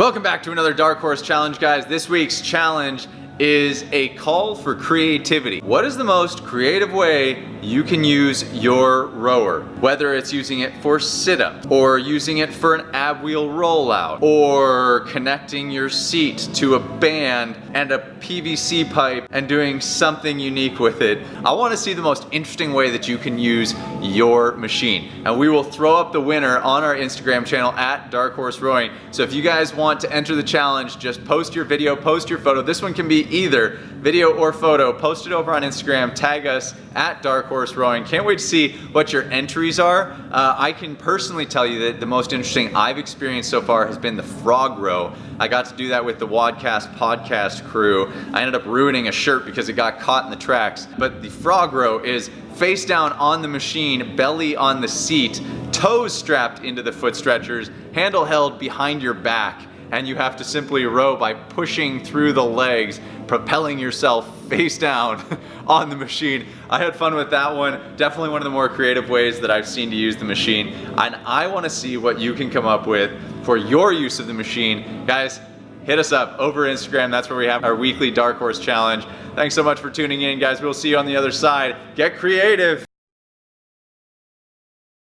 Welcome back to another Dark Horse Challenge, guys. This week's challenge is a call for creativity. What is the most creative way you can use your rower? Whether it's using it for sit-up, or using it for an ab wheel rollout, or connecting your seat to a band and a PVC pipe and doing something unique with it. I wanna see the most interesting way that you can use your machine. And we will throw up the winner on our Instagram channel at Dark Horse Rowing. So if you guys want to enter the challenge, just post your video, post your photo. This one can be either video or photo, post it over on Instagram, tag us at Dark Horse Rowing. Can't wait to see what your entries are. Uh, I can personally tell you that the most interesting I've experienced so far has been the frog row. I got to do that with the WODcast podcast crew. I ended up ruining a shirt because it got caught in the tracks. But the frog row is face down on the machine, belly on the seat, toes strapped into the foot stretchers, handle held behind your back and you have to simply row by pushing through the legs, propelling yourself face down on the machine. I had fun with that one. Definitely one of the more creative ways that I've seen to use the machine. And I wanna see what you can come up with for your use of the machine. Guys, hit us up over Instagram. That's where we have our weekly Dark Horse Challenge. Thanks so much for tuning in, guys. We'll see you on the other side. Get creative.